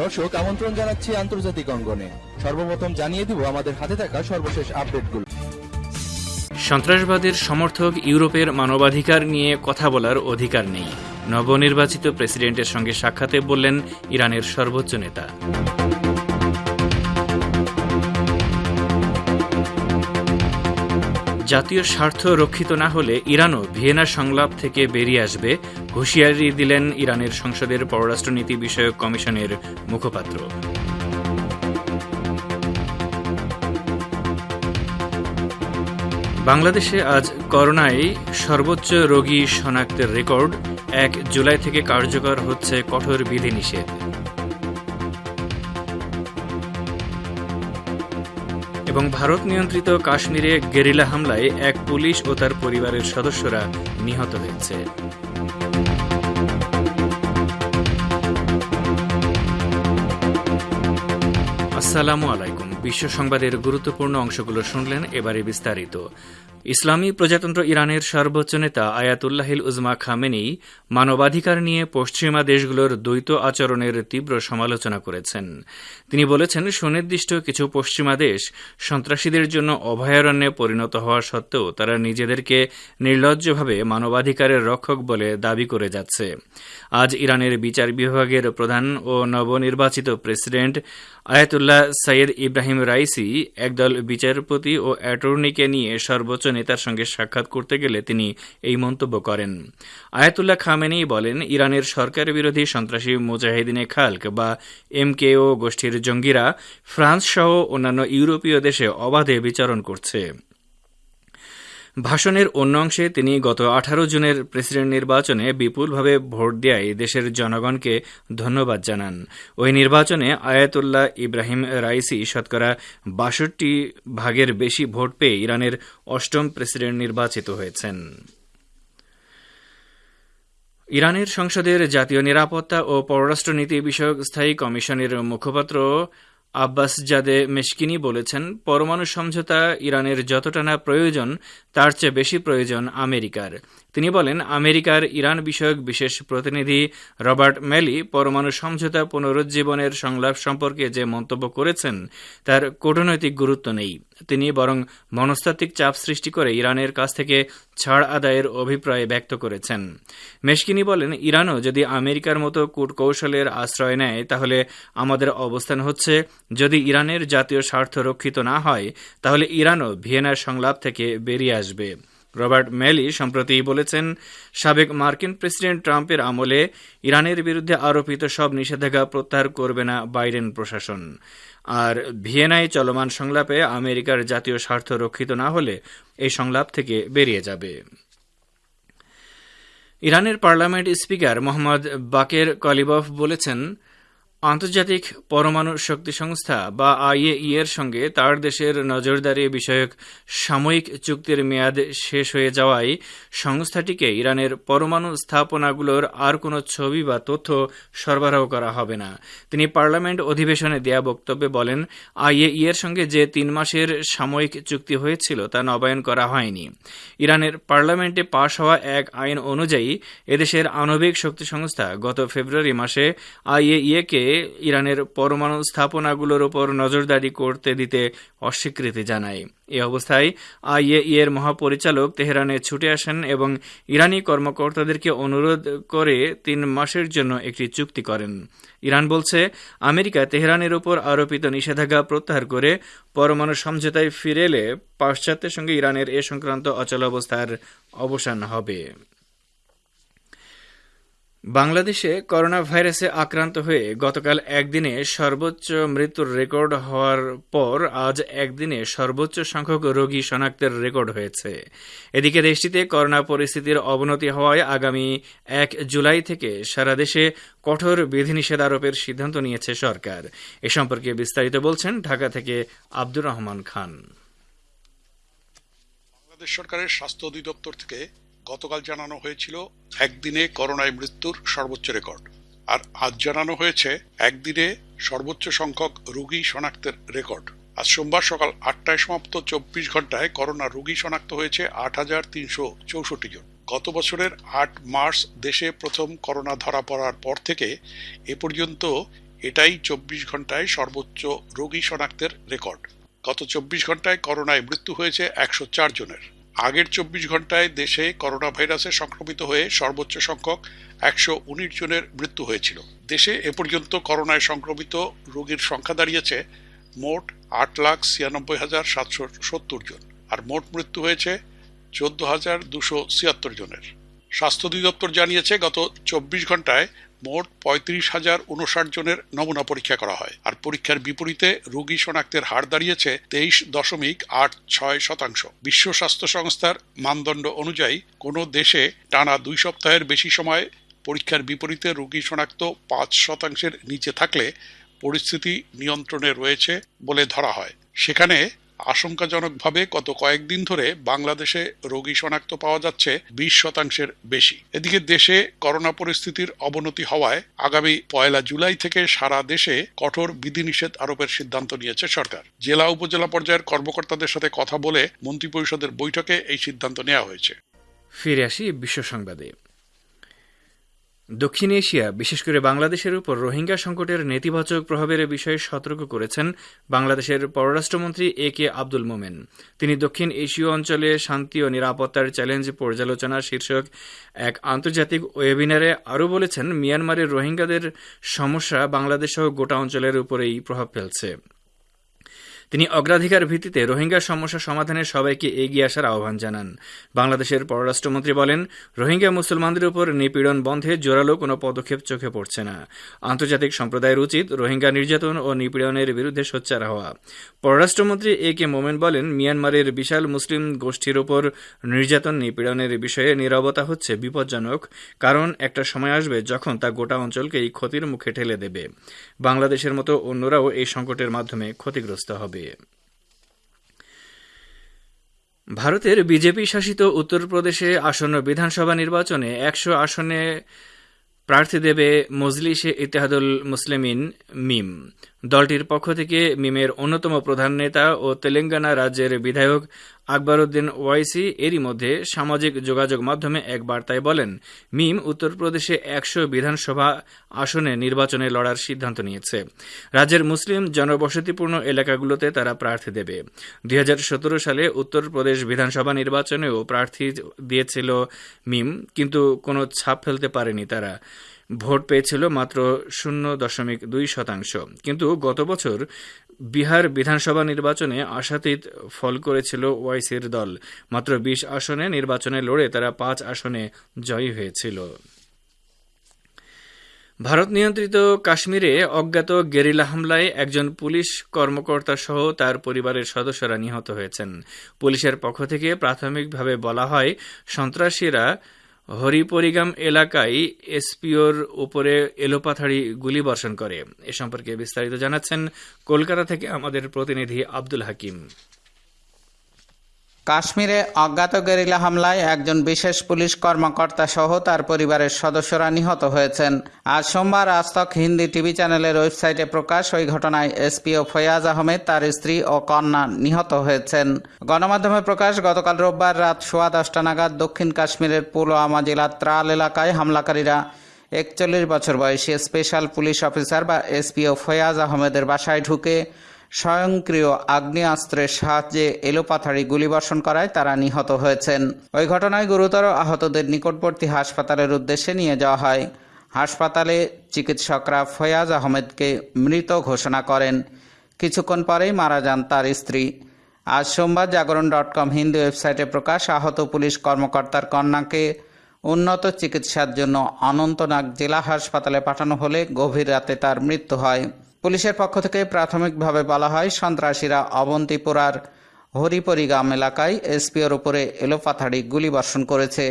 দর্শক, আমন্ত্রণ জানাচ্ছি আন্তর্জাতিক অঙ্গনে। সর্বপ্রথম জানিয়ে দিব আমাদের হাতে থাকা সর্বশেষ আপডেটগুলো। সন্ত্রাসবাদের সমর্থক ইউরোপের মানবাধিকার নিয়ে কথা বলার অধিকার নেই। নবনির্বাচিত প্রেসিডেন্টের সঙ্গে সাক্ষাতে বললেন ইরানের সর্বোচ্চ নেতা। জাতীয় স্বার্থ রক্ষিত না হলে ইরানও ভিয়েনা সংলাপ থেকে বেরিয়ে আসবে, হুঁশিয়ারি দিলেন ইরানের সংসদের পররাষ্ট্রনীতি বিষয়ক কমিশনের মুখপাত্র। বাংলাদেশে আজ করোনায় সর্বোচ্চ রোগী শনাক্তের রেকর্ড, এক জুলাই থেকে কার্যকর হচ্ছে কঠোর বিধিনিষেধ। এবং ভারত নিয়ন্ত্রিত কাশ্মীরে গেরিলা হামলায় এক পুলিশ ও তার পরিবারের সদস্যরা নিহত হয়েছে। আসসালামু আলাইকুম। বিশ্ব সংবাদের গুরুত্বপূর্ণ অংশগুলো শুনলেন এবারে বিস্তারিত। ইসলামী প্রজাতন্ত্র ইরানের সর্বোচ্চ নেতা আয়াতুল্লাহিল উজমা খামেনি মানবাধিকার নিয়ে পশ্চিমা দেশগুলোর দ্বৈত আচরণের তীব্র সমালোচনা করেছেন। তিনি বলেছেন, সুনির্দিষ্ট কিছু পশ্চিমা দেশ সন্ত্রাসীদের জন্য অভয়ারণ্যে পরিণত হওয়া সত্ত্বেও তারা নিজেদেরকে নির্লজ্জভাবে মানবাধিকারের রক্ষক বলে দাবি করে যাচ্ছে। আজ ইরানের বিচার বিভাগের প্রধান ও নবনির্বাচিত president Ayatollah Seyed Ebrahim Raisi একদল বিচারপতি ও অ্যাটর্নিকে নিয়ে সর্বোচ্চ নেতার সঙ্গে সাক্ষাৎ করতে গেলে তিনি এই মন্তব্য করেন। আয়াতুল্লাহ খামেনি বলেন, ইরানের সরকার বিরোধী সন্ত্রাসী মুজাহিদিনে খালক বা এমকেও গোষ্ঠীর জঙ্গিরা ফ্রান্স সহ অন্যান্য ইউরোপীয় দেশে অবাধে বিচরণ করছে। ভাষণের অন্য অংশে তিনি গত আঠারো জুনের প্রেসিডেন্ট নির্বাচনে বিপুলভাবে ভোট দেয় দেশের জনগণকে ধন্যবাদ জানান। ওই নির্বাচনে আয়াতুল্লাহ ইব্রাহিম রাইসি শতকরা বাষট্টি ভাগের বেশি ভোট পেয়ে ইরানের অষ্টম প্রেসিডেন্ট নির্বাচিত হয়েছেন। ইরানের সংসদের জাতীয় নিরাপত্তা ও পররাষ্ট্রনীতি বিষয়ক স্থায়ী কমিশনের মুখপাত্র আব্বাস জাদে মেশকিনি বলেছেন, পরমাণু সমঝোতা ইরানের যতটা না প্রয়োজন, তার চেয়ে বেশি প্রয়োজন আমেরিকার। তিনি বলেন, আমেরিকার ইরান বিষয়ক বিশেষ প্রতিনিধি রবার্ট ম্যালি পরমাণু সমঝোতা পুনরুজ্জীবনের সংলাপ সম্পর্কে যে মন্তব্য করেছেন, তার কূটনৈতিক গুরুত্ব নেই। তিনি বরং মনস্তাত্ত্বিক চাপ সৃষ্টি করে ইরানের কাছ থেকে ছাড় আদায়ের অভিপ্রায় ব্যক্ত করেছেন। মেশকিনি বলেন, ইরানও যদি আমেরিকার মতো কূটকৌশলের আশ্রয় নেয়, তাহলে আমাদের অবস্থান হচ্ছে যদি ইরানের জাতীয় স্বার্থ রক্ষিত না হয়, তাহলে ইরানও ভিয়েনার সংলাপ থেকে বেরিয়ে আসবে। রবার্ট ম্যালি সম্প্রতি বলেছেন, সাবেক মার্কিন প্রেসিডেন্ট ট্রাম্পের আমলে ইরানের বিরুদ্ধে আরোপিত সব নিষেধাজ্ঞা প্রত্যাহার করবে না বাইডেন প্রশাসন। আর ভিয়েনায় চলমান সংলাপে আমেরিকার জাতীয় স্বার্থ রক্ষিত না হলে এই সংলাপ থেকে বেরিয়ে যাবে। ইরানের parliament speaker Mohammad Baqer Qalibaf বলেছেন আন্তর্জাতিক পরমাণু শক্তি সংস্থা বা আইএই এর সঙ্গে তার দেশের নজরদারি বিষয়ক সাময়িক চুক্তির মেয়াদ শেষ হয়ে যাওয়ায় সংস্থাটিকে ইরানের পরমাণু স্থাপনাগুলোর আর কোনো ছবি বা তথ্য সরবরাহ করা হবে না। তিনি পার্লামেন্ট অধিবেশনে দেয়া বক্তব্যে বলেন, আইএই এর সঙ্গে যে তিন মাসের সাময়িক চুক্তি হয়েছিল তা নবায়ন করা হয়নি। ইরানের পার্লামেন্টে পাশ হওয়া এক আইন অনুযায়ী এদেশের আণবিক শক্তি সংস্থা গত ফেব্রুয়ারি মাসে আইএইএ কে ইরানের পরমাণু স্থাপনাগুলোর উপর নজরদারি করতে দিতে অস্বীকৃতি জানায়। এ অবস্থায় আইএই এর মহাপরিচালক তেহরানে ছুটে আসেন এবং ইরানি কর্মকর্তাদেরকে অনুরোধ করে তিন মাসের জন্য একটি চুক্তি করেন। ইরান বলছে, আমেরিকা তেহরানের উপর আরোপিত নিষেধাজ্ঞা প্রত্যাহার করে পরমাণু সমঝোতায় ফিরে এলে পাশ্চাত্যের সঙ্গে ইরানের এ সংক্রান্ত অচলাবস্থার অবসান হবে। বাংলাদেশে করোনা ভাইরাসে আক্রান্ত হয়ে গতকাল একদিনে সর্বোচ্চ মৃত্যুর রেকর্ড হওয়ার পর আজ একদিনে সর্বোচ্চ সংখ্যক রোগী শনাক্তের রেকর্ড হয়েছে। এদিকে দেশটিতে করোনা পরিস্থিতির অবনতি হওয়ায় আগামী এক জুলাই থেকে সারা দেশে কঠোর বিধিনিষেধ আরোপের সিদ্ধান্ত নিয়েছে সরকার। এ সম্পর্কে বিস্তারিত বলছেন ঢাকা থেকে আব্দুর রহমান খান। বাংলাদেশ সরকারের স্বাস্থ্য অধিদপ্তর থেকে গতকাল জানানো হয়েছিল, একদিনে করোনায় মৃত্যুর সর্বোচ্চ রেকর্ড। আর আজ জানানো হয়েছে, একদিনে সর্বোচ্চ সংখ্যক রোগী শনাক্তের রেকর্ড। আজ সোমবার সকাল আটটায় সমাপ্ত চব্বিশ ঘন্টায় করোনা রোগী শনাক্ত হয়েছে আট হাজার তিনশো চৌষট্টি জন। গত বছরের আট মার্চ দেশে প্রথম করোনা ধরা পড়ার পর থেকে এ পর্যন্ত এটাই চব্বিশ ঘন্টায় সর্বোচ্চ রোগী শনাক্তের রেকর্ড। গত চব্বিশ ঘন্টায় করোনায় মৃত্যু হয়েছে একশো চার জনের। আগের চব্বিশ ঘন্টায় দেশে করোনা ভাইরাসে সংক্রমিত হয়ে সর্বোচ্চ সংখ্যক একশো উনিশ জনের মৃত্যু হয়েছিল। দেশে এ পর্যন্ত করোনায় সংক্রমিত রোগীর সংখ্যা দাঁড়িয়েছে মোট আট লাখ ছিয়ানব্বই হাজার সাতশো সত্তর জন, আর মোট মৃত্যু হয়েছে চোদ্দ হাজার দুশো ছিয়াত্তর জনের। স্বাস্থ্য অধিদপ্তর জানিয়েছে, গত চব্বিশ ঘন্টায় মোট পঁয়ত্রিশ হাজার উনষাট জনের নমুনা পরীক্ষা করা হয়। আর পরীক্ষার বিপরীতে রোগী শনাক্তের হার দাঁড়িয়েছে তেইশ দশমিক আট ছয় শতাংশ। বিশ্ব স্বাস্থ্য সংস্থার মানদণ্ড অনুযায়ী কোনো দেশে টানা দুই সপ্তাহের বেশি সময় পরীক্ষার বিপরীতে রোগী শনাক্ত পাঁচ শতাংশের নিচে থাকলে পরিস্থিতি নিয়ন্ত্রণে রয়েছে বলে ধরা হয়। সেখানে আশঙ্কাজনকভাবে গত কয়েকদিন ধরে বাংলাদেশে রোগী শনাক্ত পাওয়া যাচ্ছে বিশ শতাংশের বেশি। এদিকে দেশে করোনা পরিস্থিতির অবনতি হওয়ায় আগামী পয়লা জুলাই থেকে সারা দেশে কঠোর বিধিনিষেধ আরোপের সিদ্ধান্ত নিয়েছে সরকার। জেলা উপজেলা পর্যায়ের কর্মকর্তাদের সাথে কথা বলে মন্ত্রিপরিষদের বৈঠকে এই সিদ্ধান্ত নেওয়া হয়েছে। ফিরে আসি বিশ্ব সংবাদে। দক্ষিণ এশিয়া, বিশেষ করে বাংলাদেশের উপর রোহিঙ্গা সংকটের নেতিবাচক প্রভাবের বিষয়ে সতর্ক করেছেন বাংলাদেশের পররাষ্ট্রমন্ত্রী এ কে আব্দুল মোমেন। তিনি দক্ষিণ এশীয় অঞ্চলে শান্তি ও নিরাপত্তার চ্যালেঞ্জ পর্যালোচনা শীর্ষক এক আন্তর্জাতিক ওয়েবিনারে আরও বলেছেন, মিয়ানমারের রোহিঙ্গাদের সমস্যা বাংলাদেশ সহ গোটা অঞ্চলের উপরেই প্রভাব ফেলছে। তিনি অগ্রাধিকার ভিত্তিতে রোহিঙ্গা সমস্যা সমাধানে সবাইকে এগিয়ে আসার আহ্বান জানান। বাংলাদেশের পররাষ্ট্রমন্ত্রী বলেন, রোহিঙ্গা মুসলমানদের উপর নিপীড়ন বন্ধে জোরালো কোনো পদক্ষেপ চোখে পড়ছে না। আন্তর্জাতিক সম্প্রদায়ের উচিত রোহিঙ্গা নির্যাতন ও নিপীড়নের বিরুদ্ধে সোচ্চার হওয়া। পররাষ্ট্রমন্ত্রী এ কে মোমেন বলেন, মিয়ানমারের বিশাল মুসলিম গোষ্ঠীর উপর নির্যাতন নিপীড়নের বিষয়ে নীরবতা হচ্ছে বিপজ্জনক, কারণ একটা সময় আসবে যখন তা গোটা অঞ্চলকে এই ক্ষতির মুখে ঠেলে দেবে। বাংলাদেশের মতো অন্যরাও এই সংকটের মাধ্যমে ক্ষতিগ্রস্ত হবে। ভারতের বিজেপি শাসিত উত্তরপ্রদেশে আসন্ন বিধানসভা নির্বাচনে একশো আসনে প্রার্থী দেবে মজলিসে ইতিহাদুল মুসলিমিন মিম। দলটির পক্ষ থেকে মিমের অন্যতম প্রধান নেতা ও তেলেঙ্গানা রাজ্যের বিধায়ক আকবরউদ্দিন ওয়াইসি এরই মধ্যে সামাজিক যোগাযোগ মাধ্যমে এক বার্তায় বলেন, মিম উত্তরপ্রদেশে একশো বিধানসভা আসনে নির্বাচনে লড়ার সিদ্ধান্ত নিয়েছে। রাজ্যের মুসলিম জনবসতিপূর্ণ এলাকাগুলোতে তারা প্রার্থী দেবে। দুই হাজার সতেরো সালে উত্তরপ্রদেশ বিধানসভা নির্বাচনেও প্রার্থী দিয়েছিল মিম, কিন্তু কোনো ছাপ ফেলতে পারেনি তারা। ভোট পেয়েছিল মাত্র শূন্য দশমিক দুই শতাংশ। কিন্তু গত বছর বিহার বিধানসভা নির্বাচনে আশাতীত ফল করেছিল ওয়াইসির দল। মাত্র বিশ আসনে নির্বাচনে লড়ে তারা পাঁচ আসনে জয়ী হয়েছিল। ভারত নিয়ন্ত্রিত কাশ্মীরে অজ্ঞাত গেরিলা হামলায় একজন পুলিশ কর্মকর্তা সহ তার পরিবারের সদস্যরা নিহত হয়েছেন। পুলিশের পক্ষ থেকে প্রাথমিকভাবে বলা হয়, সন্ত্রাসীরা হরিপরিগাম এলাকায় এসপিওর উপরে এলোপাথাড়ি গুলি বর্ষণ করে। এ সম্পর্কে বিস্তারিত জানাচ্ছেন কলকাতা থেকে আমাদের প্রতিনিধি আব্দুল হাকিম। কাশ্মীরে অজ্ঞাত গেরিলা হামলায় একজন বিশেষ পুলিশ কর্মকর্তা সহ তার পরিবারের সদস্যরা নিহত হয়েছেন। আজ সোমবার আজতক হিন্দি টিভি চ্যানেলের ওয়েবসাইটে প্রকাশ ওই ঘটনায় এসপিও ফয়াজ আহমেদ, তার স্ত্রী ও কন্যা নিহত হয়েছেন। গণমাধ্যমে প্রকাশ, গতকাল রোববার রাত সোয়া দশটা নাগাদ দক্ষিণ কাশ্মীরের পুলওয়ামা জেলার ত্রাল এলাকায় হামলাকারীরা একচল্লিশ বছর বয়সী স্পেশাল পুলিশ অফিসার বা এসপিও ফয়াজ আহমেদের বাসায় ঢুকে স্বয়ংক্রিয় আগ্নেয়াস্ত্রের সাহায্যে এলোপাথাড়ি গুলিবর্ষণ করায় তারা নিহত হয়েছেন। ওই ঘটনায় গুরুতর আহতদের নিকটবর্তী হাসপাতালের উদ্দেশ্যে নিয়ে যাওয়া হয়। হাসপাতালে চিকিৎসকরা ফয়াজ আহমেদকে মৃত ঘোষণা করেন। কিছুক্ষণ পরেই মারা যান তার স্ত্রী। আজ সোমবার জাগরণ ডট কম হিন্দু ওয়েবসাইটে প্রকাশ, আহত পুলিশ কর্মকর্তার কন্যাকে উন্নত চিকিৎসার জন্য অনন্তনাগ জেলা হাসপাতালে পাঠানো হলে গভীর রাতে তার মৃত্যু হয়। পুলিশের পক্ষ থেকে প্রাথমিকভাবে বলা হয়, সন্ত্রাসীরা অবন্তিপুরার হরিপরিগাম এলাকায় এসপিওর উপরে এলোপাথাড়ি গুলিবর্ষণ করেছে।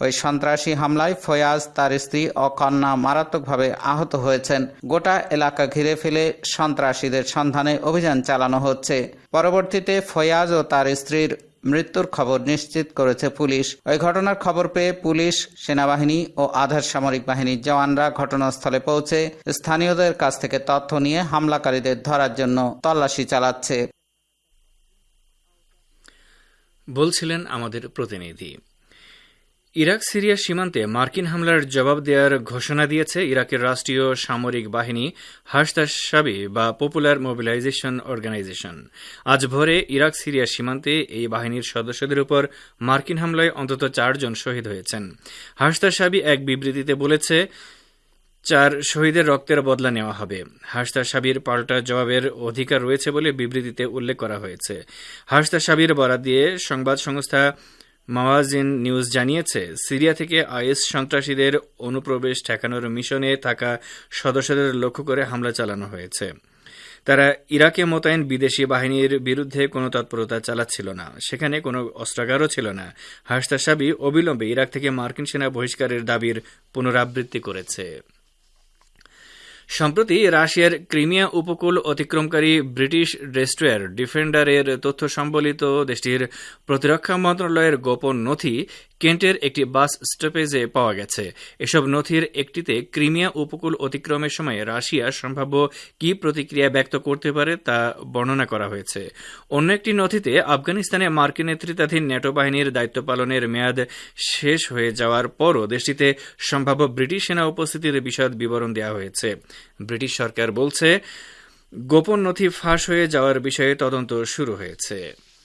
ওই সন্ত্রাসী হামলায় ফয়াজ, তার স্ত্রী ও কন্যা মারাত্মকভাবে আহত হয়েছেন। গোটা এলাকা ঘিরে ফেলে সন্ত্রাসীদের সন্ধানে অভিযান চালানো হচ্ছে। পরবর্তীতে ফয়াজ ও তার স্ত্রীর মৃত্যুর খবর নিশ্চিত করেছে পুলিশ। ওই ঘটনার খবর পেয়ে পুলিশ, সেনাবাহিনী ও আধার সামরিক বাহিনীর জওয়ানরা ঘটনাস্থলে পৌঁছে স্থানীয়দের কাছ থেকে তথ্য নিয়ে হামলাকারীদের ধরার জন্য তল্লাশি চালাচ্ছে। বলছিলেন আমাদের প্রতিনিধি। ইরাক, সিরিয়া সীমান্তে মার্কিন হামলার জবাব দেওয়ার ঘোষণা দিয়েছে ইরাকের রাষ্ট্রীয় সামরিক বাহিনী হাসতাসাবি বা পপুলার মোবিলাইজেশন অর্গানাইজেশন। আজ ভোরে ইরাক, সিরিয়া সীমান্তে এই বাহিনীর সদস্যদের উপর মার্কিন হামলায় অন্তত চারজন শহীদ হয়েছেন। হাসতাসাবি এক বিবৃতিতে বলেছে, চার শহীদের রক্তের বদলা নেওয়া হবে। হাসতা সাবির পাল্টা জবাবের অধিকার রয়েছে বলে বিবৃতিতে উল্লেখ করা হয়েছে। হাসতা সাবির বরাদ দিয়ে সংবাদ সংস্থা মাওয়াজিন নিউজ জানিয়েছে, সিরিয়া থেকে আইএস সন্ত্রাসীদের অনুপ্রবেশ ঠেকানোর মিশনে থাকা সদস্যদের লক্ষ্য করে হামলা চালানো হয়েছে। তারা ইরাকে মোতায়েন বিদেশি বাহিনীর বিরুদ্ধে কোনো তৎপরতা চালাচ্ছিল না। সেখানে কোনো অস্ত্রাগারও ছিল না। হাসতা সাবি অবিলম্বে ইরাক থেকে মার্কিন সেনা বহিষ্কারের দাবির পুনরাবৃত্তি করেছে। সম্প্রতি রাশিয়ার ক্রিমিয়া উপকূল অতিক্রমকারী ব্রিটিশ ডেস্ট্রয়ার ডিফেন্ডারের তথ্য সম্বলিত দেশটির প্রতিরক্ষা মন্ত্রণালয়ের গোপন নথি কেন্টের একটি বাস স্টপেজে পাওয়া গেছে। এসব নথির একটিতে ক্রিমিয়া উপকূল অতিক্রমের সময় রাশিয়া সম্ভাব্য কি প্রতিক্রিয়া ব্যক্ত করতে পারে তা বর্ণনা করা হয়েছে। অন্য একটি নথিতে আফগানিস্তানে মার্কিন নেতৃত্বাধীন ন্যাটো বাহিনীর দায়িত্ব পালনের মেয়াদ শেষ হয়ে যাওয়ার পরও দেশটিতে সম্ভাব্য ব্রিটিশ সেনা উপস্থিতির বিশদ বিবরণ দেওয়া হয়েছে। ব্রিটিশ সরকার বলছে গোপন নথি ফাঁস হয়ে যাওয়ার বিষয়ে তদন্ত শুরু হয়েছে।